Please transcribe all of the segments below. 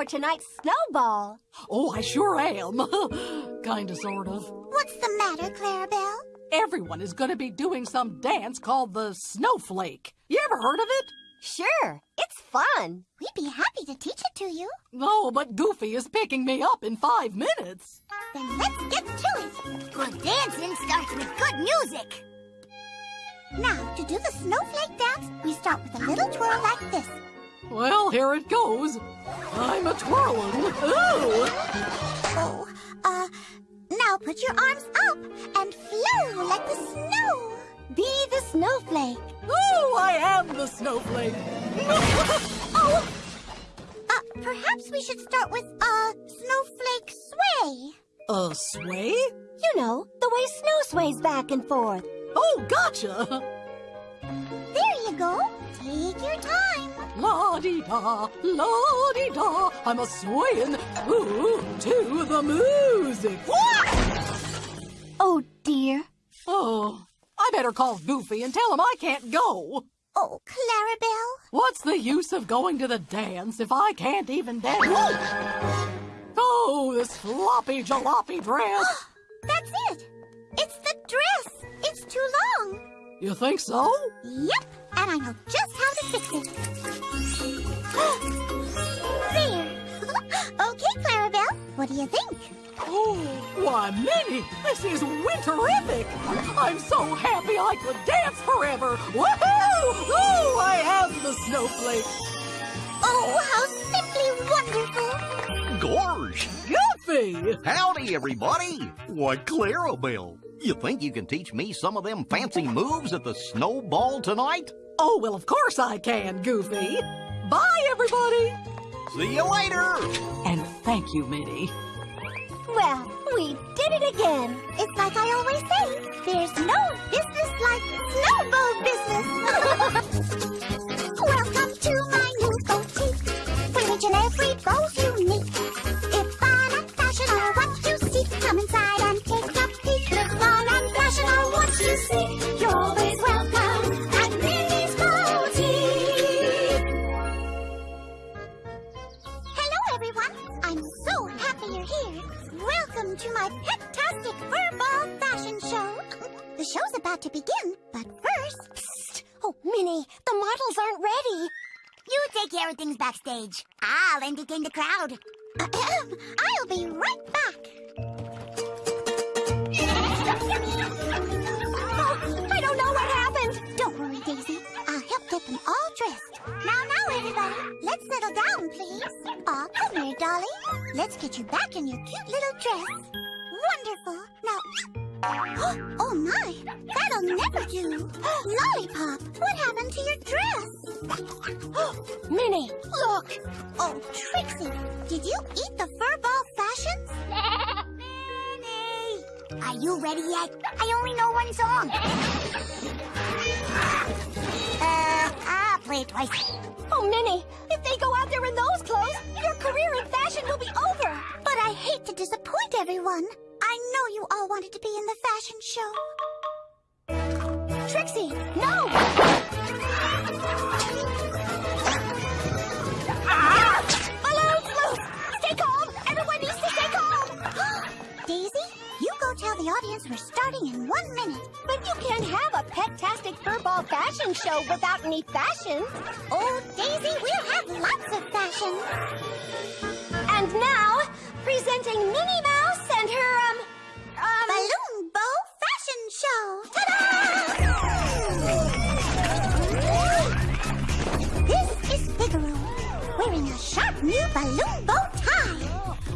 for tonight's snowball. Oh, I sure am. Kinda, sort of. What's the matter, Clarabelle? Everyone is gonna be doing some dance called the snowflake. You ever heard of it? Sure, it's fun. We'd be happy to teach it to you. No, but Goofy is picking me up in five minutes. Then let's get to it. Good dancing starts with good music. Now, to do the snowflake dance, we start with a little twirl like this. Well, here it goes. I'm a twirling. Ooh! Oh, uh, now put your arms up and flow like the snow. Be the snowflake. Oh, I am the snowflake. oh! Uh, perhaps we should start with, uh, snowflake sway. A sway? You know, the way snow sways back and forth. Oh, gotcha. There you go. Take your time. La-di-da, la-di-da, I'm a swaying ooh, to the music. Oh, dear. Oh, I better call Goofy and tell him I can't go. Oh, Clarabelle. What's the use of going to the dance if I can't even dance? Oh, this floppy jalopy dress. That's it. It's the dress. It's too long. You think so? Yep, and I know just how to fix it. there. okay, Clarabelle, what do you think? Oh, why, Minnie, this is winterific. I'm so happy I could dance forever. Woohoo! Oh, I am the snowflake. Oh, how simply wonderful. Gorge! Goofy! Howdy, everybody! Why, Clarabelle, you think you can teach me some of them fancy moves at the snowball tonight? Oh, well, of course I can, Goofy. Bye, everybody. See you later! And thank you, Minnie. Well, we did it again. It's like I always say, there's no business like snowball business. Welcome to my new boutique, where each and every bow's unique. Show's about to begin, but first... Psst. Oh, Minnie, the models aren't ready. You take care of things backstage. I'll entertain the crowd. I'll be right back. Oh, I don't know what happened. Don't worry, Daisy. I'll help get them all dressed. Now, now, everybody. Let's settle down, please. Aw, come here, Dolly. Let's get you back in your cute little dress. Wonderful. Now... Oh, my. That'll never do. Lollipop, what happened to your dress? Minnie, Look! Oh, Trixie, did you eat the furball fashions? Minnie! Are you ready yet? I only know one song. uh, I'll play it twice. oh, Minnie, if they go out there in those clothes, your career in fashion will be over. But I hate to disappoint everyone. I know you all wanted to be in the fashion show. Trixie, no! Balloons! Stay calm! Everyone needs to stay calm! Daisy, you go tell the audience we're starting in one minute. But you can't have a pet-tastic furball fashion show without any fashion. Oh, Daisy, we'll have lots of fashion. And now, presenting Minnie Mouse and her, um, um... Balloon Bow Fashion Show. Ta-da! This is Figaro, wearing a sharp new balloon bow tie.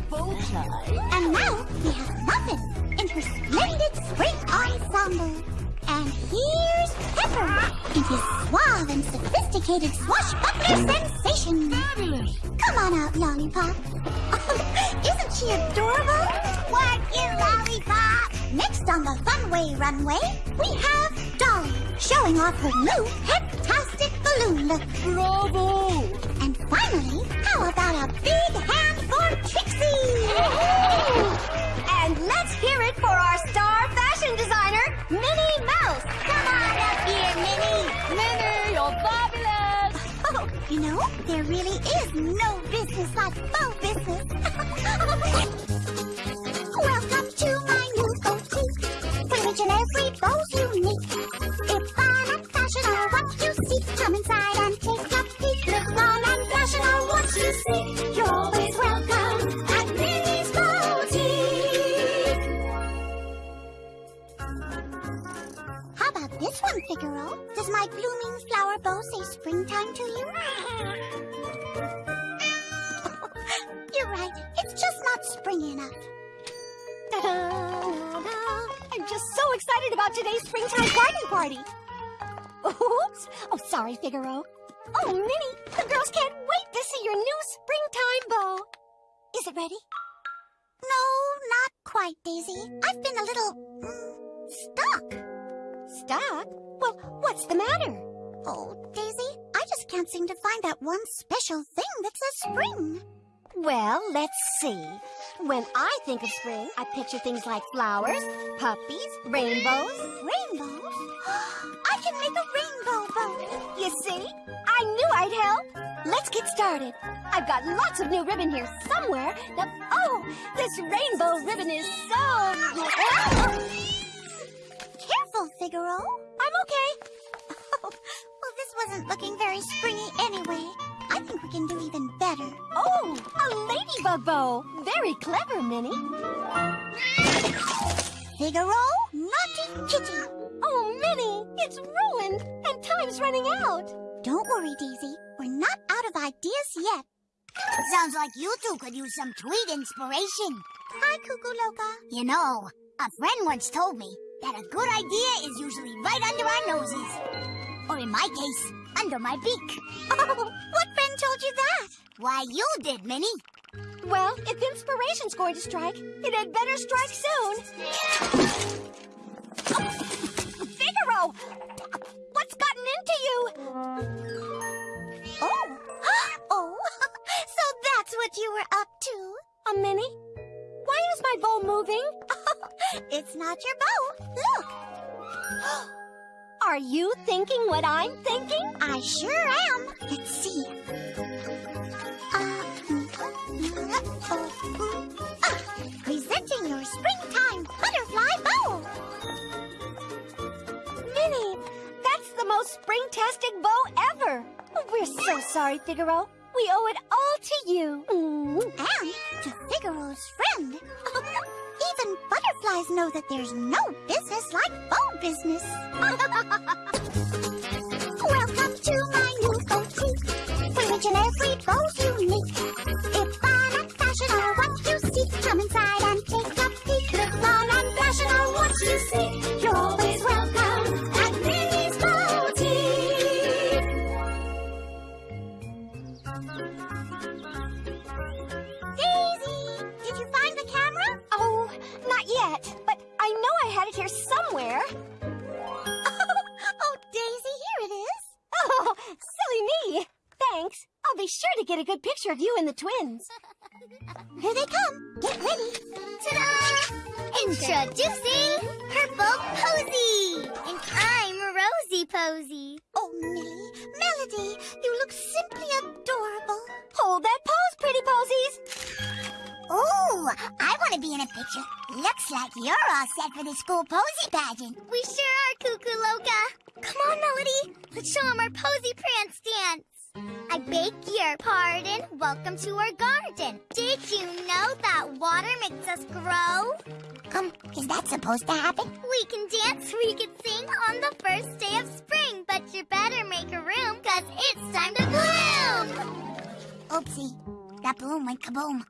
Bow tie. And now we have Muffin in her splendid spring ensemble. And here's Pepper in his suave and sophisticated swashbuckler sensation. Fabulous. Come on out, Lollipop. Isn't she adorable? What you, Lollipop? Next on the Funway runway, we have Dolly showing off her new Pet-tastic balloon look. Bravo! And finally, how about a big hand for Trixie? And let's hear it for our you know, there really is no business like faux business. Enough. I'm just so excited about today's springtime garden party. Oops. Oh, sorry, Figaro. Oh, Minnie, the girls can't wait to see your new springtime bow. Is it ready? No, not quite, Daisy. I've been a little mm, stuck. Stuck? Well, what's the matter? Oh, Daisy, I just can't seem to find that one special thing that says spring. Well, let's see. When I think of spring, I picture things like flowers, puppies, rainbows. Rainbows? I can make a rainbow bow. You see? I knew I'd help. Let's get started. I've got lots of new ribbon here somewhere. Now, oh, this rainbow ribbon is so... Careful, Figaro. I'm okay. Oh, well, this wasn't looking very springy anyway. I think we can do even better. Oh, a ladybug bow. Very clever, Minnie. Figaro, naughty kitty. Oh, Minnie, it's ruined and time's running out. Don't worry, Daisy. We're not out of ideas yet. Sounds like you two could use some tweet inspiration. Hi, Cuckoo Loca. You know, a friend once told me that a good idea is usually right under our noses. Or in my case, under my beak. Oh, what friend told you that? Why, you did, Minnie. Well, if inspiration's going to strike, it had better strike soon. Figaro! What's gotten into you? Oh. oh, so that's what you were up to. A Minnie? Why is my bow moving? It's not your bow. Look, Are you thinking what I'm thinking? I sure am. Let's see. Uh, ah, presenting your springtime butterfly bow. Minnie, that's the most spring-tastic bow ever. We're so sorry, Figaro. We owe it all to you. Mm. And to Figaro's friend. Even butterflies know that there's no business like bow business. Welcome to my new boutique, where each and every bow's you and the twins. Here they come. Get ready. Ta-da! Introducing Purple Posy! And I'm Rosie Posy. Oh, Millie, Melody, you look simply adorable. Hold that pose, pretty posies. Ooh, I want to be in a picture. Looks like you're all set for the school posy pageant. We sure are, Cuckoo Loca. Come on, Melody. Let's show 'em our posy prance dance. I beg your pardon. Welcome to our garden. Did you know that water makes us grow? Um, is that supposed to happen? We can dance, we can sing on the first day of spring, but you better make a room, cause it's time to bloom! Oopsie, that balloon went kaboom.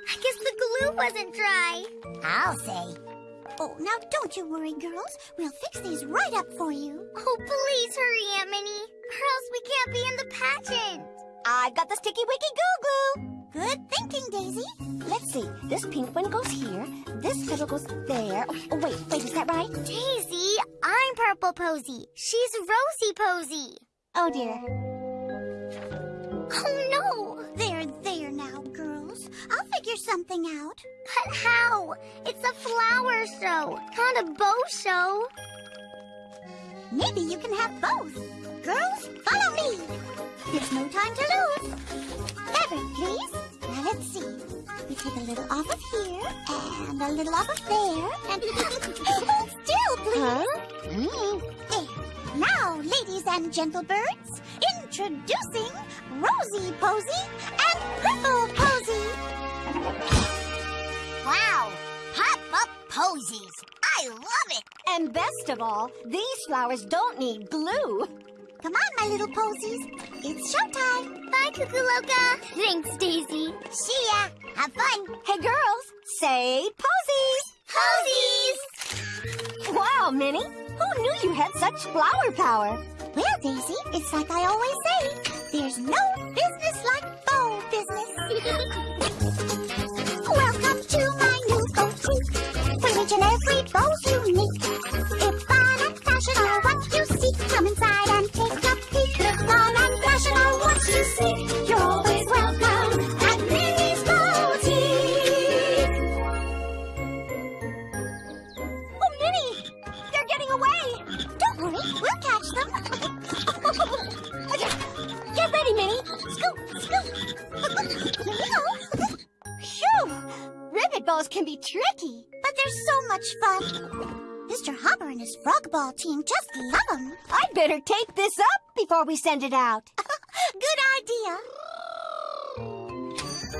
I guess the glue wasn't dry. I'll say. Oh, now don't you worry, girls. We'll fix these right up for you. Oh, please hurry, Aunt Minnie, or else we can't be in the pageant. I've got the sticky wicky goo goo. Good thinking, Daisy. Let's see. This pink one goes here. This petal goes there. Oh, oh, wait, wait, is that right? Daisy, I'm Purple Posy. She's Rosie Posy. Oh dear. Oh figure something out. But how? It's a flower show, not a bow show. Maybe you can have both. Girls, follow me. There's no time to lose. Fabric, please. Now let's see. We take a little off of here and a little off of there and hold still, please. Mm. There. Now, ladies and gentle birds, introducing Rosy Posy and Purple Posy. Wow! Pop up posies. I love it. And best of all, these flowers don't need glue. Come on, my little posies. It's showtime. Bye, Cuckoo Loca. Thanks, Daisy. See ya. Have fun. Hey girls, say posies! Posies! Wow, Minnie, who knew you had such flower power? Well, Daisy, it's like I always say. There's no business like bow business. every Ribbit can be tricky. But they're so much fun. Mr. Hopper and his frog ball team just love them. I'd better tape this up before we send it out. Good idea.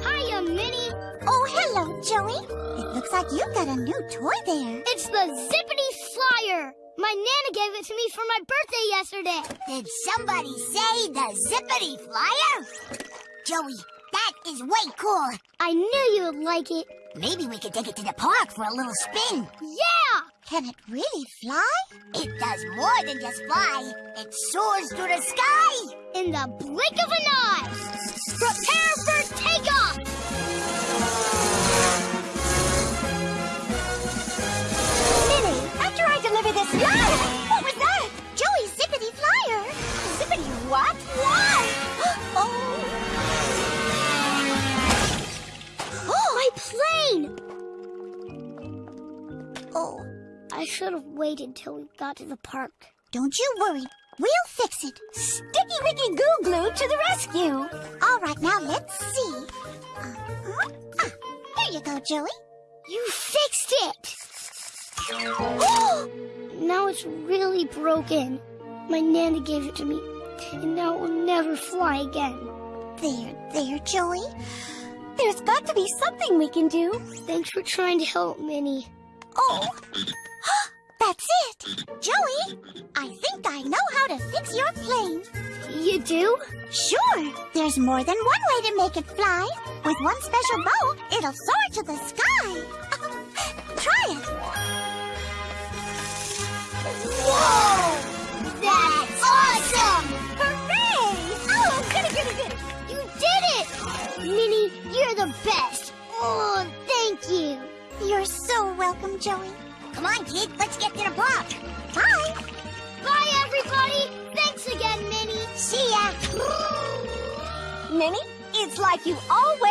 Hiya, Minnie. Oh, hello, Joey. It looks like you've got a new toy there. It's the Zippity Flyer. My Nana gave it to me for my birthday yesterday. Did somebody say the Zippity Flyer? Joey, that is way cool. I knew you would like it. Maybe we could take it to the park for a little spin. Yeah! Can it really fly? It does more than just fly. It soars through the sky. In the blink of an eye. Prepare for takeoff! Minnie, after I deliver this... Ah! What was that? Joey's Zippity Flyer. Zippity what? Plane! Oh, I should have waited till we got to the park. don't you worry. We'll fix it. Sticky Wicky Goo Glue to the rescue. All right, now let's see. Uh-huh. Ah, here you go, Joey. You fixed it! now it's really broken. My Nana gave it to me, and now it will never fly again. There, there, Joey. There's got to be something we can do. Thanks for trying to help, Minnie. Oh, that's it. Joey, I think I know how to fix your plane. You do? Sure, there's more than one way to make it fly. With one special bow, it'll soar to the sky. Try it. Whoa! That's awesome! Come let's get to the block. Bye. Bye, everybody. Thanks again, Minnie. See ya. Minnie, it's like you always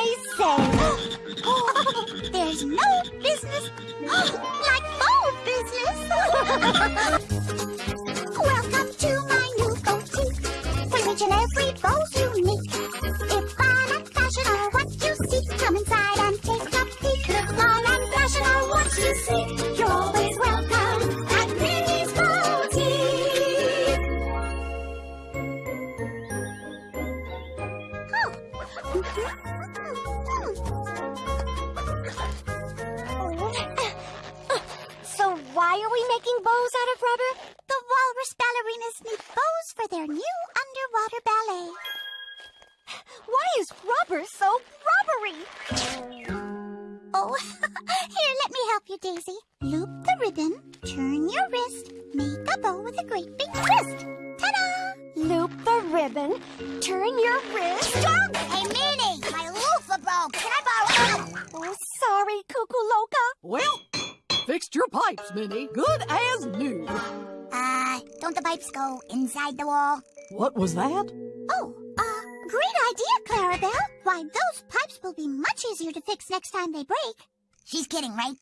was that? Oh, uh, great idea, Clarabelle. Why, those pipes will be much easier to fix next time they break. She's kidding, right?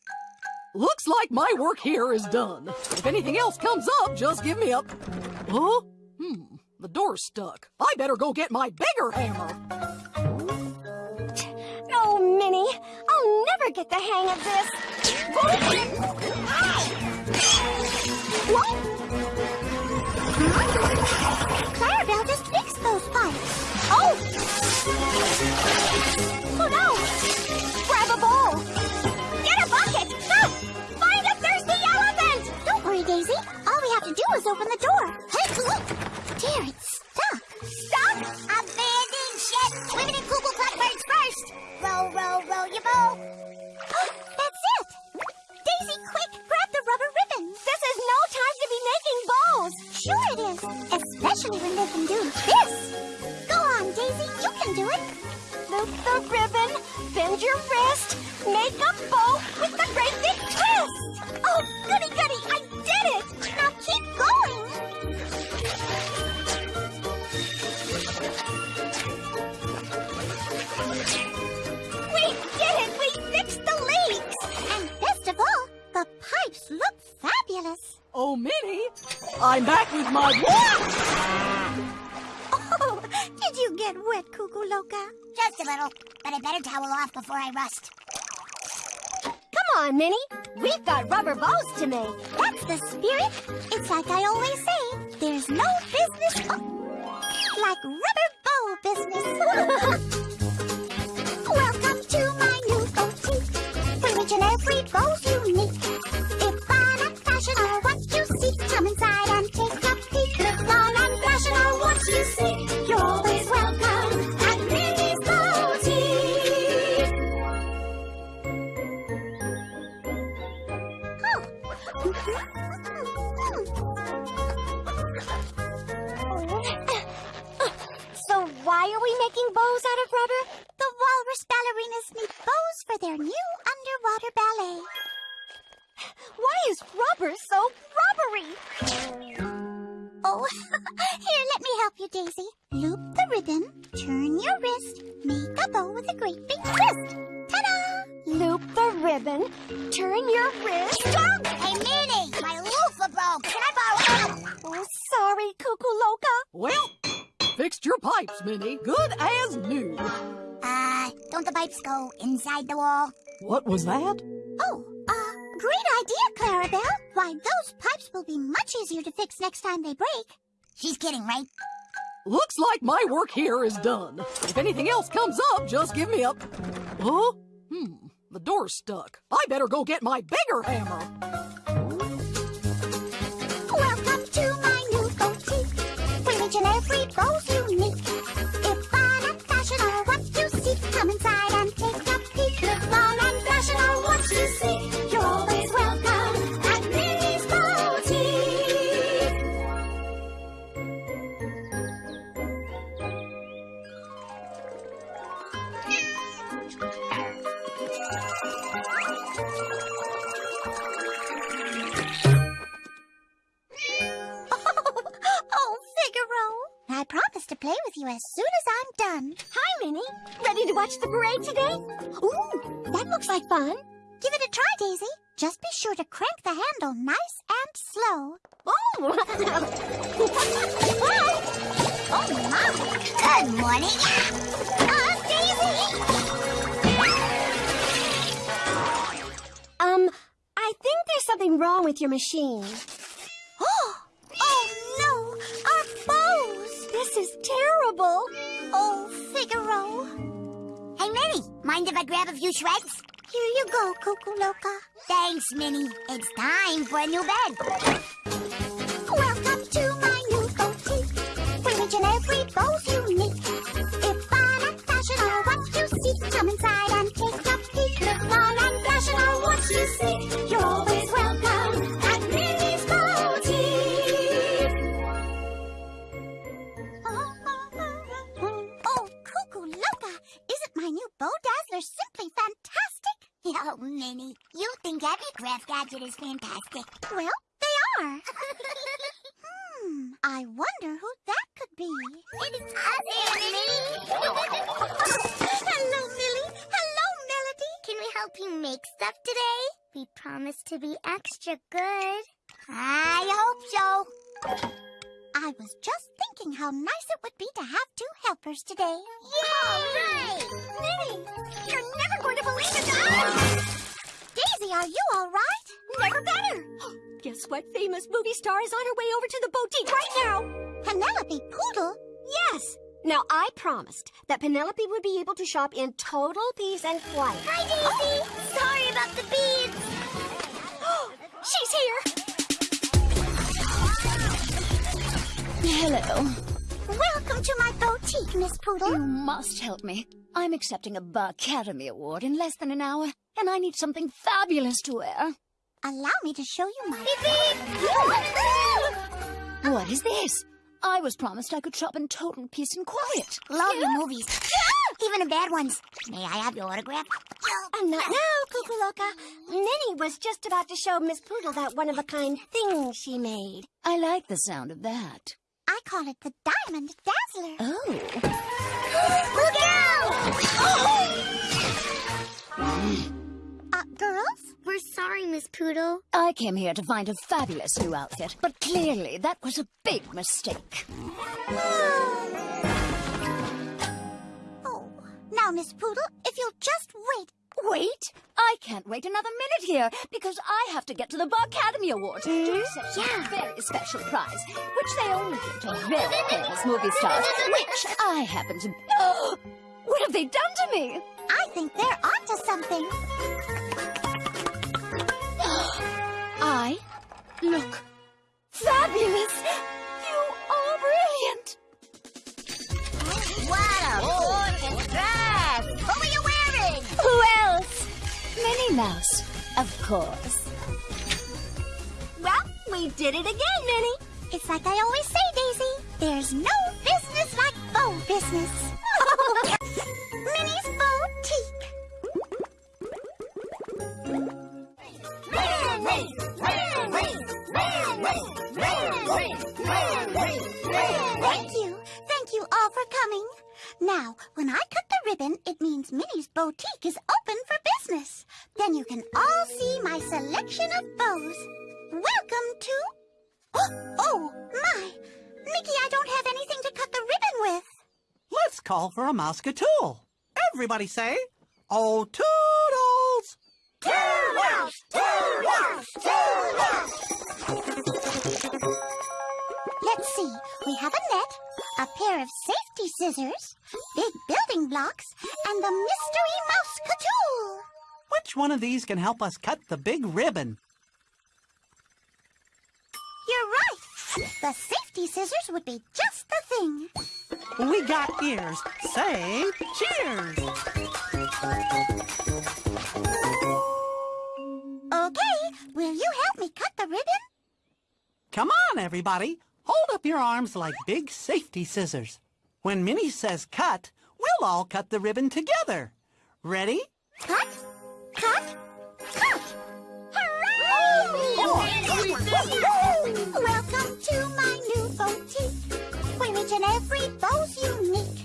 Looks like my work here is done. If anything else comes up, just give me a... Huh? Hmm, the door's stuck. I better go get my bigger hammer. Oh, Minnie, I'll never get the hang of this. What? Clarabelle just fixed those pipes. Oh! Oh no! Do it. Loop the ribbon, bend your wrist, make a bow with the great big twist! Oh, goody goody, I did it! Now keep going. We did it! We fixed the leaks! And best of all, the pipes look fabulous. Oh, Minnie, I'm back with my... Did you get wet, Cuckoo Loca? Just a little, but I better towel off before I rust. Come on, Minnie. We've got rubber bows to make. That's the spirit. It's like I always say, there's no business oh, like rubber bow business. Welcome to my new boutique, where each and every bow's unique. Inside the wall? What was that? Oh, uh, great idea, Clarabelle. Why, those pipes will be much easier to fix next time they break. She's kidding, right? Looks like my work here is done. If anything else comes up, just give me a... Huh? Hmm, the door's stuck. I better go get my bigger hammer. I promise to play with you as soon as I'm done. Hi, Minnie. Ready to watch the parade today? Ooh, that looks like fun. Give it a try, Daisy. Just be sure to crank the handle nice and slow. Oh! Oh, my. Good morning. Uh, Daisy! um, I think there's something wrong with your machine. This is terrible. Oh, Figaro. Hey, Minnie, mind if I grab a few shreds? Here you go, Cuckoo Loca. Thanks, Minnie. It's time for a new bed. Welcome to my new boutique, where each and every bow's unique. If fun and fashion are what you seek, come inside and take a peek. If fun and fashion are what you seek, you're simply fantastic? Oh, Minnie, you think every craft gadget is fantastic. Well, they are. Hmm, I wonder who that could be. It's us, Minnie. Hello, Millie. Hello, Melody. Can we help you make stuff today? We promise to be extra good. I hope so. I was just thinking how nice it would be to have two helpers today. Yay! Minnie, you're never going to believe it. Daisy, are you all right? Never better. Guess what famous movie star is on her way over to the boutique right now? Penelope Poodle? Yes. Now, I promised that Penelope would be able to shop in total peace and quiet. Hi, Daisy. Oh, sorry about the beads. She's here. Hello. Welcome to my boutique, Miss Poodle. You must help me. I'm accepting a Barcademy Award in less than an hour, and I need something fabulous to wear. Allow me to show you my... What is this? I was promised I could shop in total peace and quiet. Love the movies. Even the bad ones. May I have your autograph? And not now, Cuckoo Loca. Minnie was just about to show Miss Poodle that one-of-a-kind thing she made. I like the sound of that. I call it the Diamond Dazzler. Oh. Look out! Oh! Uh, girls? We're sorry, Miss Poodle. I came here to find a fabulous new outfit, but clearly that was a big mistake. Oh, now, Miss Poodle, if you'll just wait. Wait! I can't wait another minute here because I have to get to the Barcademy Awards hmm? to accept a very special prize, which they only give to very famous movie stars, which I happen to. Oh, what have they done to me? I think they're onto something. I look fabulous. You are brilliant. What a Minnie Mouse, of course. Well, we did it again, Minnie. It's like I always say, Daisy. There's no business like bow business. Minnie's Boutique. Thank you. Thank you all for coming. Now, when I the ribbon, it means Minnie's Boutique is open for business. Then you can all see my selection of bows. Welcome to... Oh, oh, my. Mickey, I don't have anything to cut the ribbon with. Let's call for a Mouseketool. Everybody say, Oh, toodles! Toodles! Toodles! Toodles! Let's see. We have a net, a pair of safety scissors, big building blocks, and the mystery Mouseketool. Which one of these can help us cut the big ribbon? You're right. The safety scissors would be just the thing. We got ears. Say cheers! Okay, will you help me cut the ribbon? Come on, everybody. Hold up your arms like big safety scissors. When Minnie says cut, we'll all cut the ribbon together. Ready? Cut, cut, cut. Hooray! Welcome to my new boutique, where each and every bow's unique.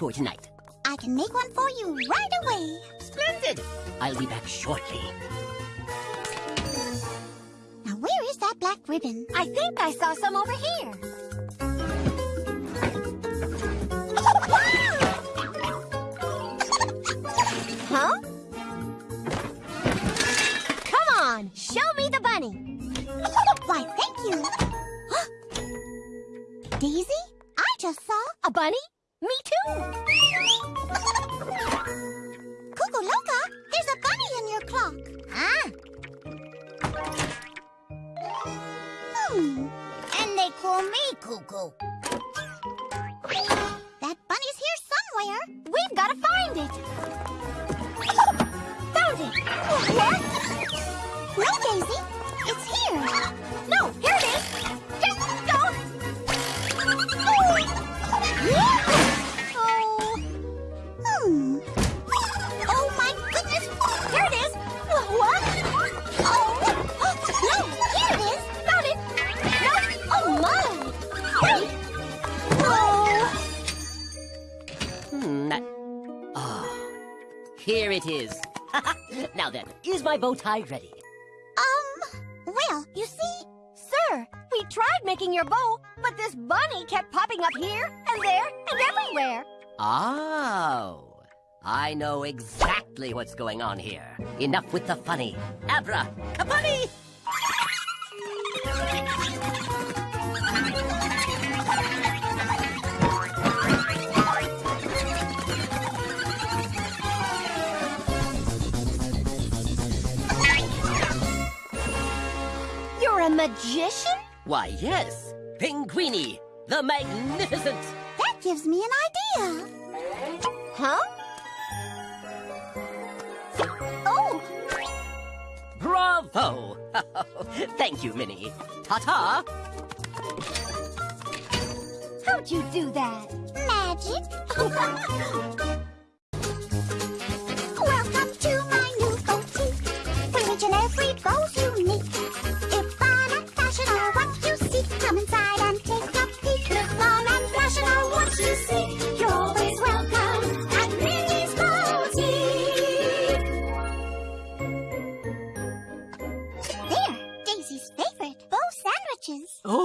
For tonight. I can make one for you right away. Splendid! I'll be back shortly. Now, where is that black ribbon? I think I saw some over here. Daisy. It's here. No, here it is. Just go. Oh. Hmm. Oh, my goodness. Here it is. What? Oh. No, here it is. Found it. No. Oh, my. Wait. Oh. Hmm. that- Oh. Here it is. now then, is my bow tie ready? Making your bow, but this bunny kept popping up here and there and everywhere. Oh. I know exactly what's going on here. Enough with the funny. Abra, kapani! You're a magician? Why, yes. Pinguini, the magnificent. that gives me an idea. Huh? Oh, Bravo! Thank you, Minnie. Ta-ta! how'd you do that? Magic. Welcome to my new boutique. Where each and every bow's unique.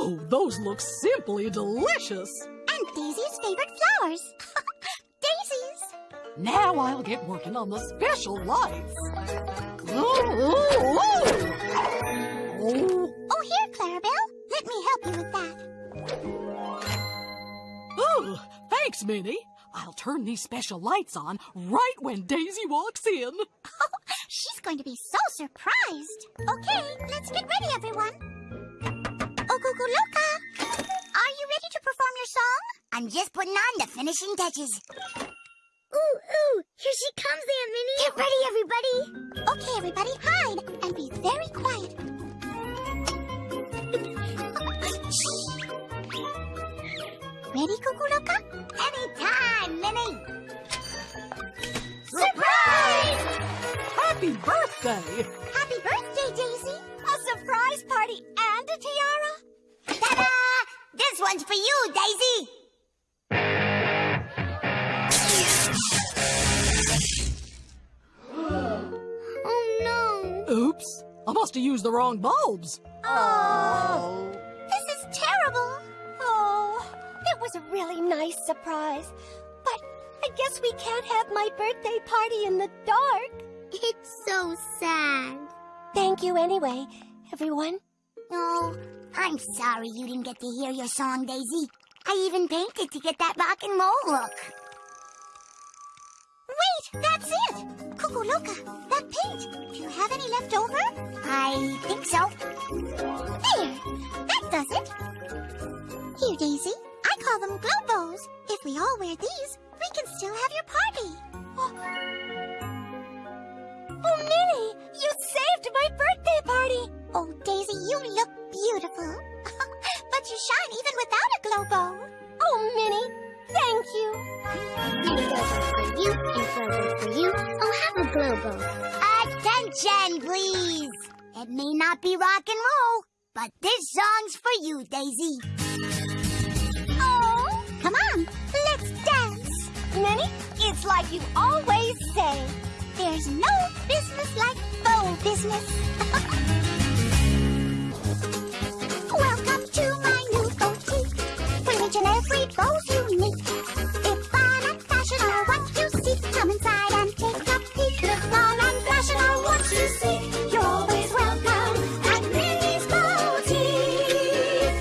Oh, those look simply delicious. And Daisy's favorite flowers. Daisies. Now I'll get working on the special lights. Oh, oh, oh. Oh, Oh, here, Clarabelle. Let me help you with that. oh, thanks, Minnie. I'll turn these special lights on right when Daisy walks in. She's going to be so surprised. Okay, let's get ready, everyone. Cuckoo Loca, are you ready to perform your song? I'm just putting on the finishing touches. Ooh, ooh, here she comes, Aunt Minnie. Get ready, everybody. Okay, everybody, hide and be very quiet. Ready, Cuckoo Loca? Anytime, Minnie. Surprise! Happy birthday! Happy birthday, Daisy. A surprise party and a tiara? Ta-da! This one's for you, Daisy. oh no. Oops, I must have used the wrong bulbs. Oh, this is terrible. Oh, it was a really nice surprise. But I guess we can't have my birthday party in the dark. It's so sad. Thank you anyway, everyone. Oh, I'm sorry you didn't get to hear your song, Daisy. I even painted to get that rock and roll look. Wait, that's it. Cuckoo Loca, that paint. Do you have any left over? I think so. There, that does it. Here, Daisy, I call them glow bows. If we all wear these, we can still have your party. Oh, Oh, Minnie, you saved my birthday party. Oh, Daisy, you look beautiful. but you shine even without a glow bow. Oh, Minnie, thank you. Bow for you, and glow for you. Oh, have a glow bow. Attention, please. It may not be rock and roll, but this song's for you, Daisy. Oh, come on, let's dance. Minnie, it's like you always say. There's no business like bow business. Welcome to my new boutique. Each and every bow's unique. If fun and fashion are what you seek, come inside and take a peek. If fun and fashion are what you seek. You're always welcome at Minnie's Boutique.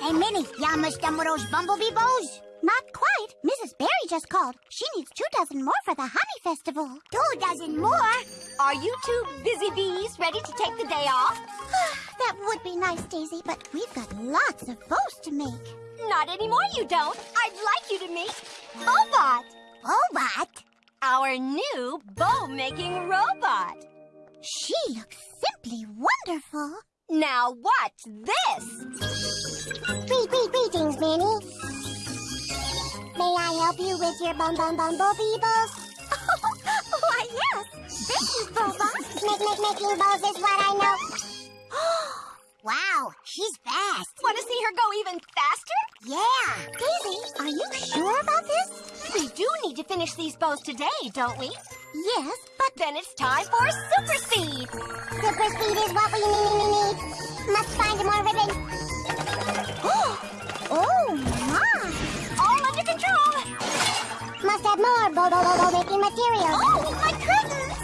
Hey Minnie, y'all must done with those bumblebee bows? Not quite. Mrs. Berry just called. She needs two dozen more for the honey festival. Two dozen more? Are you two busy bees ready to take the day off? that would be nice, Daisy, but we've got lots of bows to make. Not anymore, you don't. I'd like you to meet Bobot, Bobot? our new bow-making robot. She looks simply wonderful. Now watch this. Greet, greet, greetings, Minnie. May I help you with your bum bum bumblebee bows? Oh, why, yes. Thank you, Bobot. Make, make, making bows is what I know. Wow, she's fast. Want to see her go even faster? Yeah. Daisy, are you sure about this? We do need to finish these bows today, don't we? Yes, but Then it's time for super speed. super speed is what we need, need, need. Must find more ribbon. Oh oh, Must have more bo bo bo bo making material. Oh, my curtains!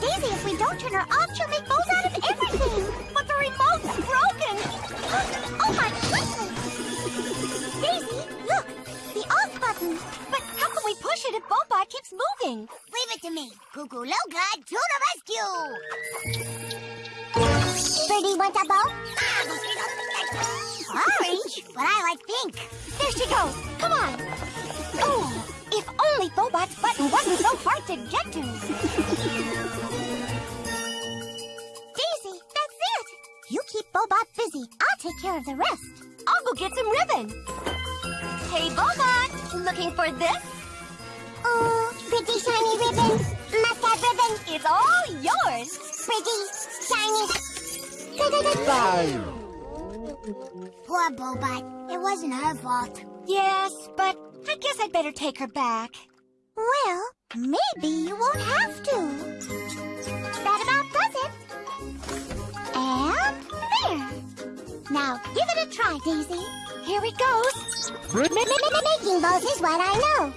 Daisy, if we don't turn her off, she'll make bows out of everything. But the remote's broken. oh my goodness! Daisy, look, the off button. But how can we push it if Bobot keeps moving? Leave it to me. Cuckoo Loca to the rescue. Birdie wants a bow? Orange, but I like pink. There she goes. Come on. Oh, if only Bobot's button wasn't so hard to get to. Daisy, that's it. You keep Bobot busy. I'll take care of the rest. I'll go get some ribbon. Hey, Bobot, looking for this? Oh, pretty shiny ribbon. Must have ribbon. It's all yours. Pretty, shiny. Poor Bobot. It wasn't her fault. Yes, but I guess I'd better take her back. Well, maybe you won't have to. That about does it. And there. Now give it a try, Daisy. Here it goes. Making bows is what I know.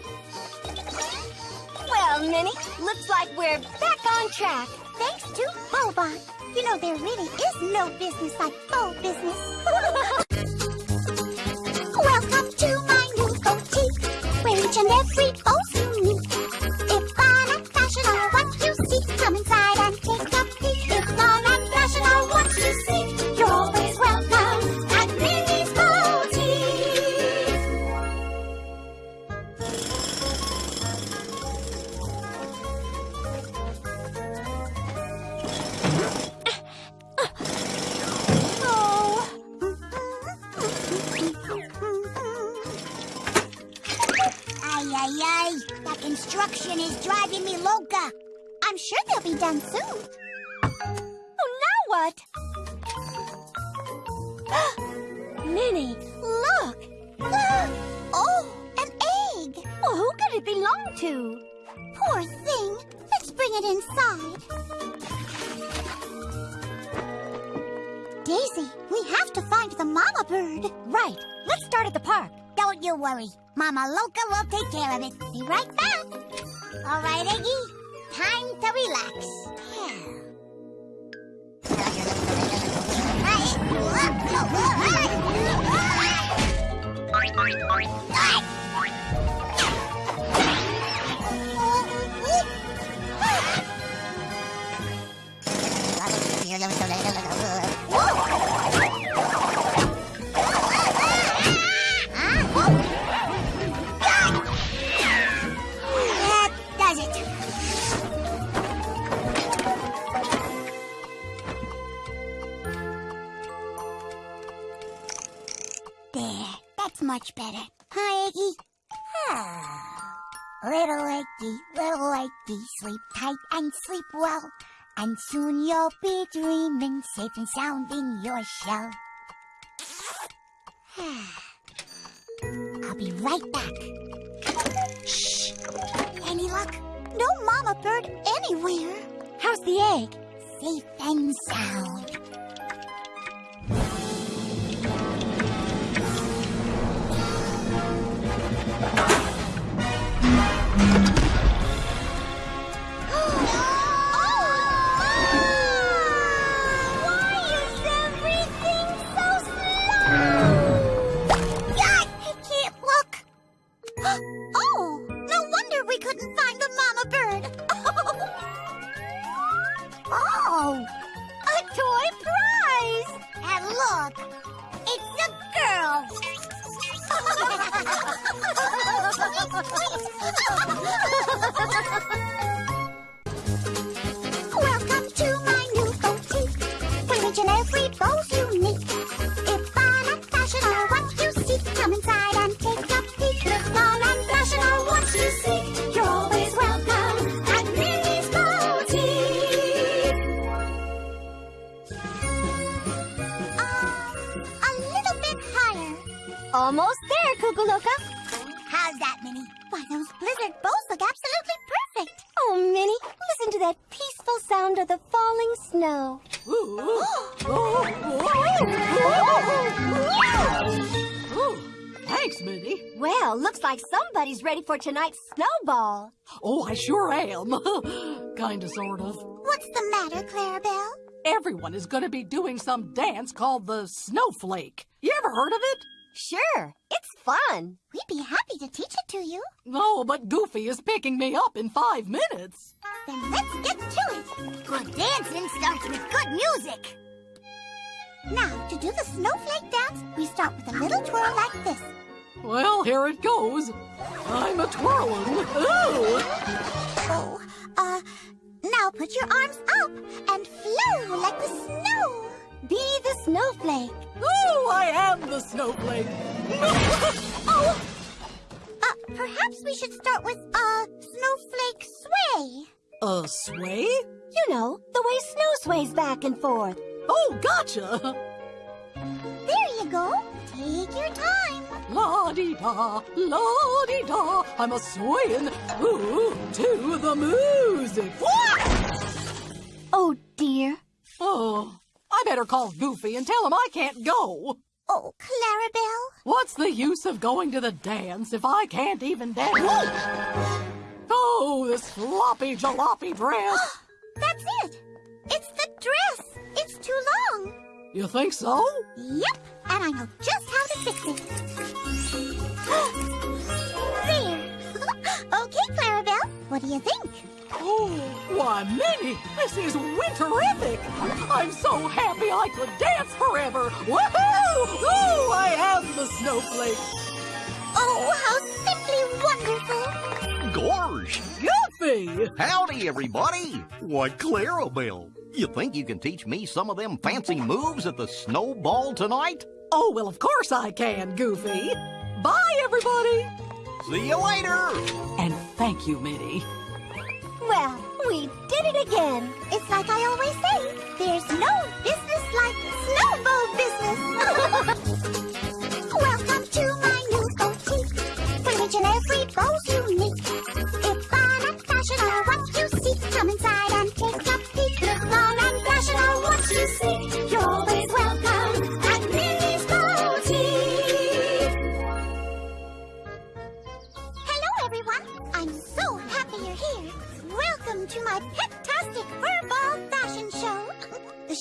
Well, Minnie, looks like we're back on track. Thanks to Bobot. You know, there really is no business like bow business. and every bow's better. Hi, Eggy. Ah. Little Eggy, little Eggy, sleep tight and sleep well. And soon you'll be dreaming, safe and sound in your shell. I'll be right back. Shh. Any luck? No mama bird anywhere. How's the egg? Safe and sound. Look, it's a girl. Almost there, Cuckoo Loca. How's that, Minnie? Why, those blizzard bows look absolutely perfect. Oh, Minnie, listen to that peaceful sound of the falling snow. Thanks, Minnie. Well, looks like somebody's ready for tonight's snowball. Oh, I sure am. Kinda, sort of. What's the matter, Clarabelle? Everyone is gonna be doing some dance called the snowflake. You ever heard of it? Sure, it's fun. We'd be happy to teach it to you. No, but Goofy is picking me up in five minutes. Then let's get to it. Good dancing starts with good music. Now, to do the snowflake dance, we start with a little twirl like this. Well, here it goes. I'm a twirling. Ooh! Oh, uh, now put your arms up and flow like the snow. Be the snowflake. Ooh, I am the snowflake. Oh, uh, perhaps we should start with, uh, snowflake sway. A sway? You know, the way snow sways back and forth. Oh, gotcha. There you go. Take your time. La di da, la di da. I'm a swaying ooh to the music. Oh, dear. Oh, I better call Goofy and tell him I can't go. Oh, Clarabelle. What's the use of going to the dance if I can't even dance? Oh, this floppy jalopy dress. That's it. It's the dress. It's too long. You think so? Yep, and I know just how to why, Minnie, this is winterific. I'm so happy I could dance forever. Woohoo! Ooh, I am the snowflake. Oh, how simply wonderful. Gorge! Goofy! Howdy, everybody! Why, Clarabelle, you think you can teach me some of them fancy moves at the snowball tonight? Oh, well, of course I can, Goofy. Bye, everybody. See you later! And thank you, Minnie. Well, we did it again. It's like I always say, there's no business like snowball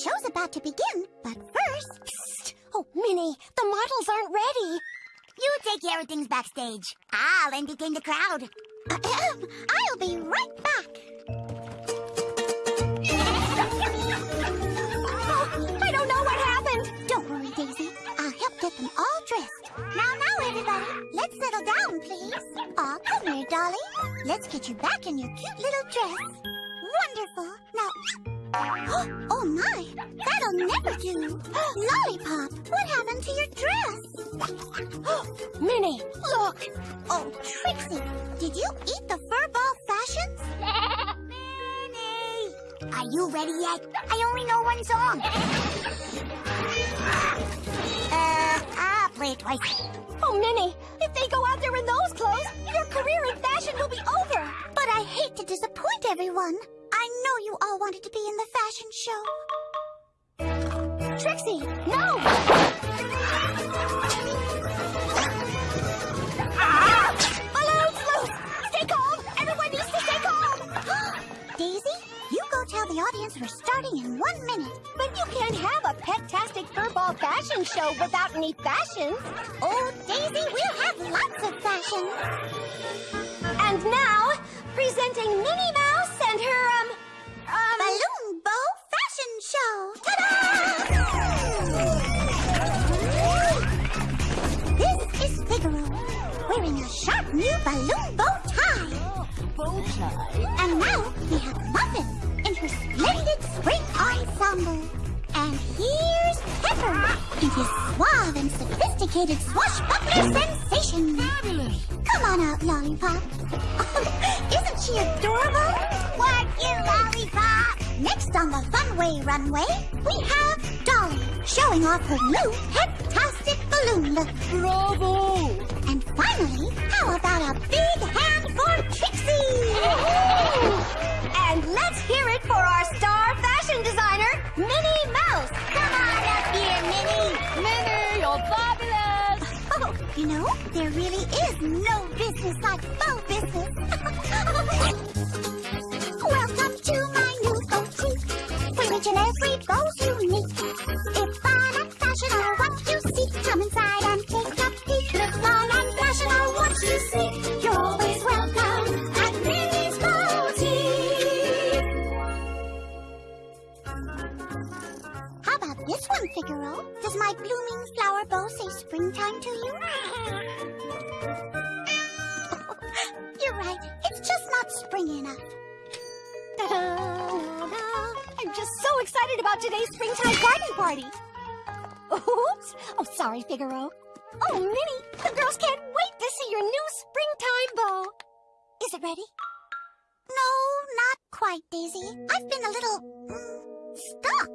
show's about to begin, but first... Oh, Minnie, the models aren't ready. You take care of things backstage. I'll entertain the crowd. Ahem. I'll be right back. Oh, I don't know what happened. Don't worry, Daisy. I'll help get them all dressed. Now, now, everybody. Let's settle down, please. Aw, come here, Dolly. Let's get you back in your cute little dress. Wonderful. Now... Oh, my. That'll never do. Lollipop, what happened to your dress? Minnie, look. Oh, Trixie, did you eat the furball fashions? Minnie! Are you ready yet? I only know one song. uh, I'll play it twice. Oh, Minnie, if they go out there in those clothes, your career in fashion will be over. But I hate to disappoint everyone. I know you all wanted to be in the fashion show. Trixie, no! Balloons! Stay calm! Everyone needs to stay calm! Daisy, you go tell the audience we're starting in one minute. But you can't have a pet-tastic furball fashion show without any fashions. Oh, Daisy, we'll have lots of fashion. And now, Presenting Minnie Mouse and her, um, um... Balloon Bow Fashion Show! Ta-da! this is Figaro, wearing a sharp new balloon bow tie. Bow tie? And now we have Muffin in her splendid spring ensemble here's Pepper in his suave and sophisticated swashbuckler sensation. Fabulous. Come on out, Lollipop. Isn't she adorable? What you lollipop? Next on the Funway runway, we have Dolly showing off her new head-tastic balloon look. Bravo. And finally, how about a big hand for Trixie? And let's hear it for our star fashion designer, Minnie Mouse. Come on up here, Minnie. Minnie, you're fabulous! Oh, you know, there really is no business like faux business. Ready? No, not quite, Daisy. I've been a little mm, stuck.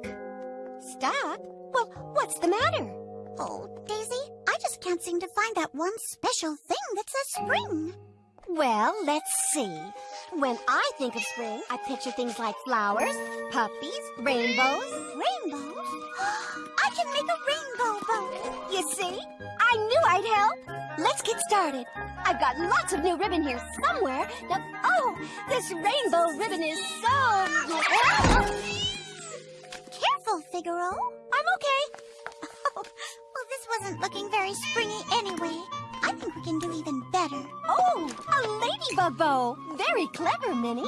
Stuck? Well, what's the matter? Oh, Daisy, I just can't seem to find that one special thing that says spring. Well, let's see. When I think of spring, I picture things like flowers, puppies, rainbows. Rainbows? I can make a rainbow bow. You see? I knew I'd help. Let's get started. I've got lots of new ribbon here somewhere. Now, oh, this rainbow ribbon is so... Careful, Figaro. I'm okay. Oh, well, this wasn't looking very springy anyway. I think we can do even better. Oh, a ladybug bow. Very clever, Minnie.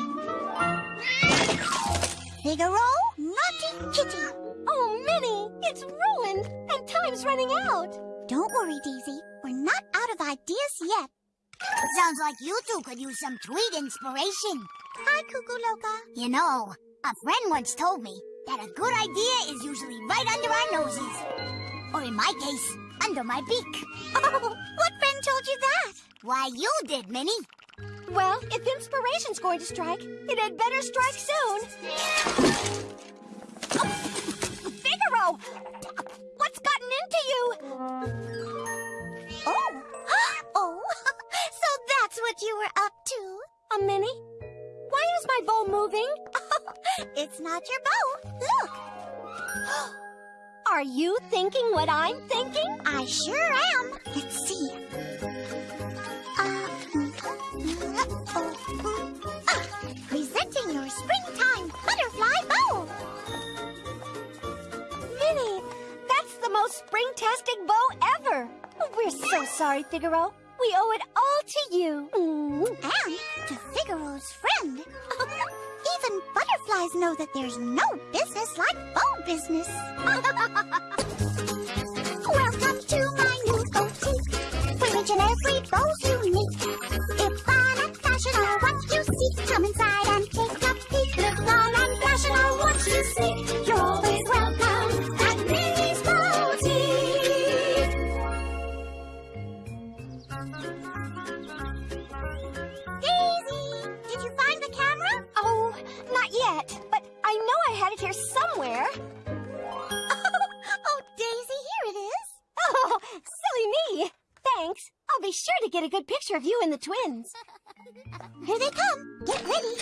Figaro, naughty kitty. Oh, Minnie, it's ruined, and time's running out. Don't worry, Daisy. We're not out of ideas yet. Sounds like you two could use some tweet inspiration. Hi, Cuckoo Loca. You know, a friend once told me that a good idea is usually right under our noses. Or in my case, under my beak. Oh, what friend told you that? Why, you did, Minnie. Well, if inspiration's going to strike, it had better strike soon. Oh, Figaro! What's gotten into you? Oh. oh, so that's what you were up to. A Minnie? Why is my bow moving? It's not your bow. Look, Are you thinking what I'm thinking? I sure am. Let's see. Uh, presenting your springtime butterfly bow. Minnie, that's the most spring-tastic bow ever. We're so sorry, Figaro. We owe it all to you. Mm. And to Figaro's friend. Even butterflies know that there's no business like bow business. Welcome to my new boutique, where each and every bow's unique. If fun and fashion are what you seek, come inside and take a peek. Look fun and fashion I know I had it here somewhere. oh, Daisy, here it is. Oh, silly me. Thanks. I'll be sure to get a good picture of you and the twins. Here they come. Get ready.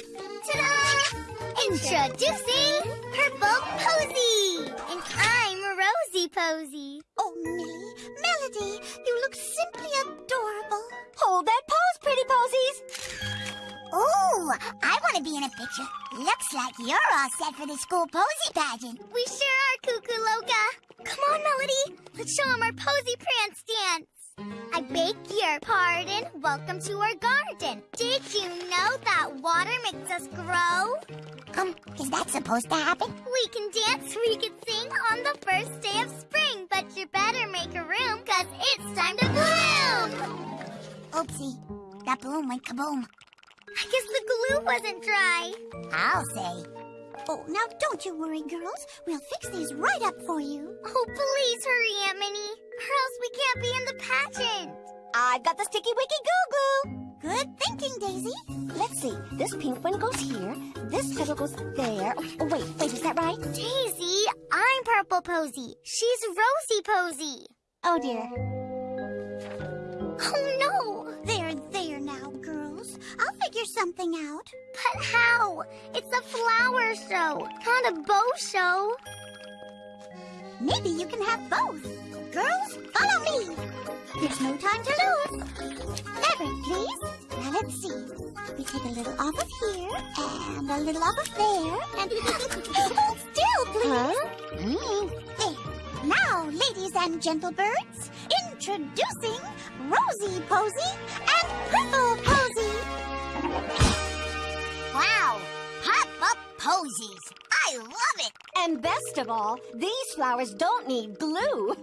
Ta-da! Introducing Purple Posy! And I'm Rosie Posy. Oh, Millie, Melody, you look simply adorable. Hold that pose, pretty posies. Ooh, I want to be in a picture. Looks like you're all set for the school posy pageant. We sure are, Cuckoo Loca. Come on, Melody. Let's show them our posy prance dance. I beg your pardon. Welcome to our garden. Did you know that water makes us grow? Um, is that supposed to happen? We can dance, we can sing on the first day of spring, but you better make a room, cause it's time to bloom! Oopsie, that bloom went kaboom. I guess the glue wasn't dry. I'll say. Oh, now don't you worry, girls. We'll fix these right up for you. Oh, please hurry, Aunt Minnie. Or else we can't be in the pageant. I've got the sticky wicky goo goo. Good thinking, Daisy. Let's see. This pink one goes here. This petal goes there. Oh, wait, wait, is that right? Daisy, I'm Purple Posy. She's Rosie Posy. Oh, dear. Oh, no. Something out. But how? It's a flower show, not a bow show. Maybe you can have both. Girls, follow me. There's no time to lose. Lever, please. Now let's see. We take a little off of here and a little off of there and hold still, please. Mm, there. Now, ladies and gentle birds, introducing Rosie Posy and Purple Posy. Wow, pop up posies. I love it. And best of all, these flowers don't need glue.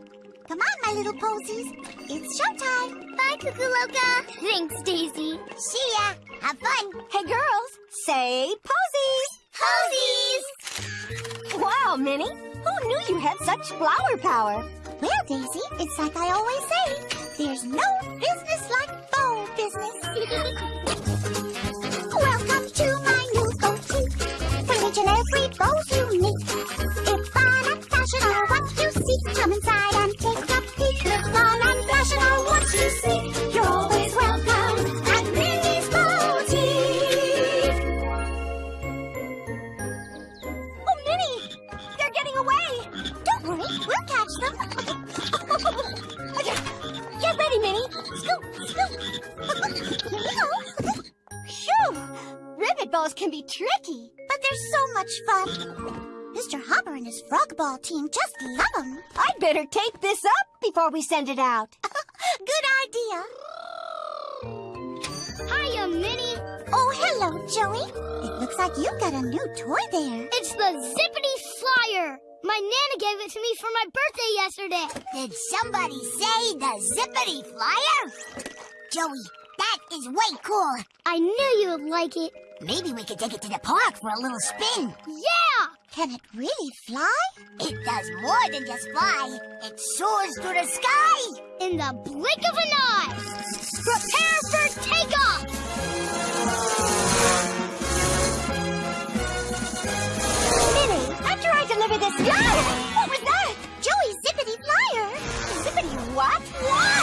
Come on, my little posies. It's showtime. Bye, Cuckoo Loca. Thanks, Daisy. See ya. Have fun. Hey, girls, say posies. Posies! Wow, Minnie, who knew you had such flower power? Well, Daisy, it's like I always say. There's no business like bow business. tricky. But they're so much fun. Mr. Hopper and his frog ball team just love them. I'd better tape this up before we send it out. Good idea. Hiya, Minnie. Oh, hello, Joey. It looks like you've got a new toy there. It's the Zippity Flyer. My Nana gave it to me for my birthday yesterday. Did somebody say the zippity flyer? Joey, that is way cool. I knew you would like it. Maybe we could take it to the park for a little spin. Yeah! Can it really fly? It does more than just fly. It soars through the sky. In the blink of an eye. Prepare for takeoff! Minnie, after I deliver this... What was that? Joey's zippity flyer. Zippity what? What?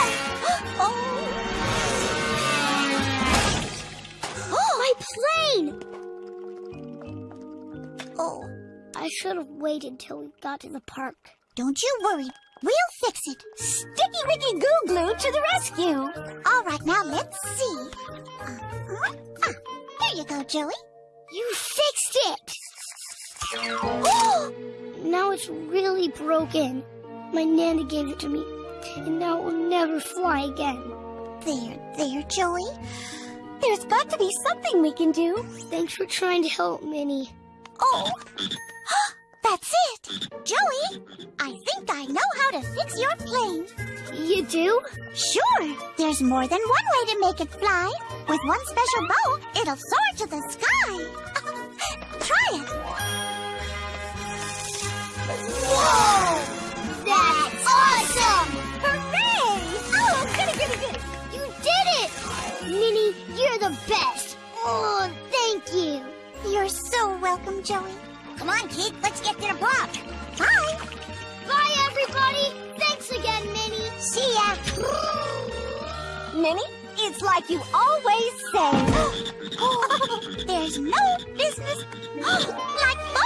I should have waited till we got to the park. Don't you worry. We'll fix it. Sticky Wicky Goo Glue to the rescue. All right, now let's see. Uh-huh. Ah, here you go, Joey. You fixed it! Oh! now it's really broken. My Nana gave it to me, and now it will never fly again. There, there, Joey. There's got to be something we can do. Thanks for trying to help, Minnie. Oh, that's it. Joey, I think I know how to fix your plane. You do? Sure, there's more than one way to make it fly. With one special bow, it'll soar to the sky. Try it. Whoa! That's awesome! Hooray! Oh, goody, goody, goody. You did it! Minnie, you're the best! Oh, thank you! You're so welcome, Joey. Come on, kid, let's get to the park. Bye. Bye, everybody! Thanks again, Minnie! See ya. Minnie, it's like you always say. There's no business like bow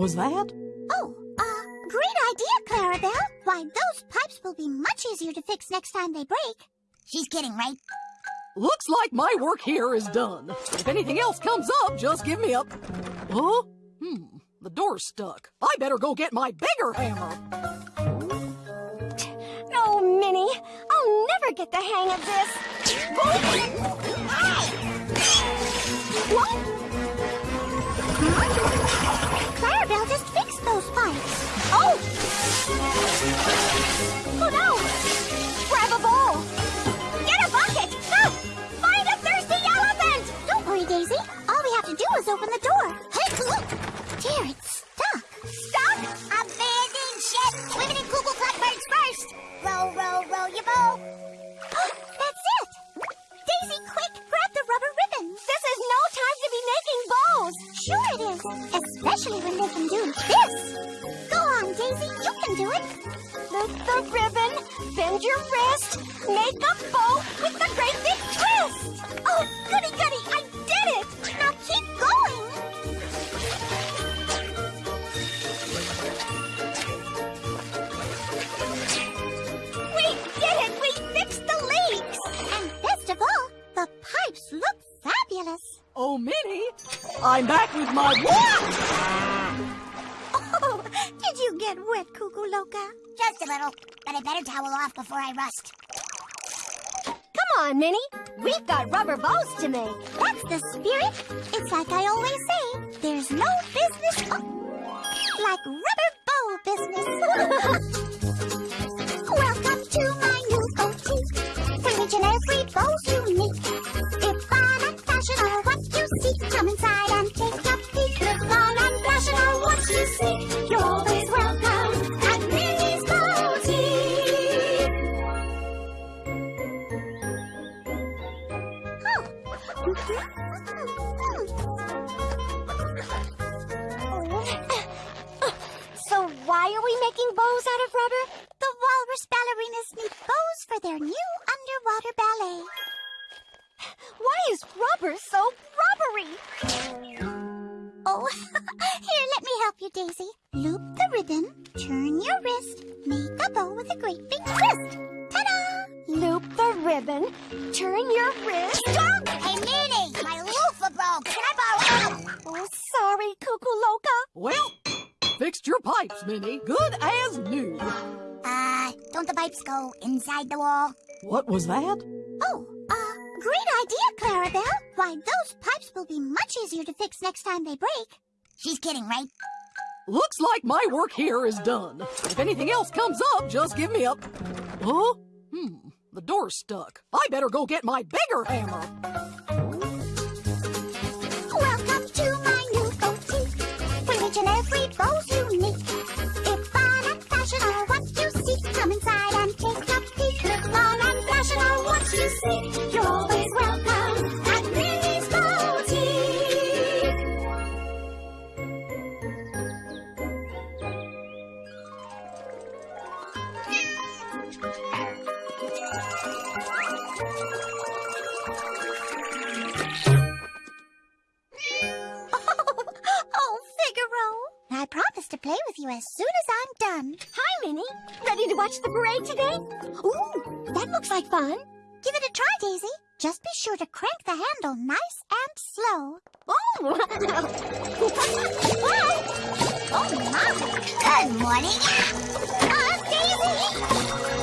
was that? Oh, uh, great idea, Clarabelle. Why, those pipes will be much easier to fix next time they break. She's kidding, right? Looks like my work here is done. If anything else comes up, just give me a... Huh? Hmm, the door's stuck. I better go get my bigger hammer. Oh, Minnie, I'll never get the hang of this. Clarabelle just fixed those pipes. Oh! Oh no! Grab a bowl! The spirit. It's like I always is rubber so rubbery? Oh, here, let me help you, Daisy. Loop the ribbon, turn your wrist, make a bow with a great big twist. Ta-da! Loop the ribbon, turn your wrist. Stop! Hey, Minnie, my loofah broke. Can I borrow? Oh, sorry, Cuckoo Loca. Well, fixed your pipes, Minnie. Good as new. Uh, don't the pipes go inside the wall? What was that? Oh, uh, great idea, Clarabelle. Why, those pipes will be much easier to fix next time they break. She's kidding, right? Looks like my work here is done. If anything else comes up, just give me a... Huh? Hmm, the door's stuck. I better go get my bigger hammer. Welcome to my new boutique. For each and every bow's unique. If fun and fashion are what you seek, come inside and take a peek. Look fun and fashion are what you seek. you as soon as I'm done. Hi, Minnie. Ready to watch the parade today? Ooh, that looks like fun. Give it a try, Daisy. Just be sure to crank the handle nice and slow. Oh! oh, my! Good morning! Ah, Daisy!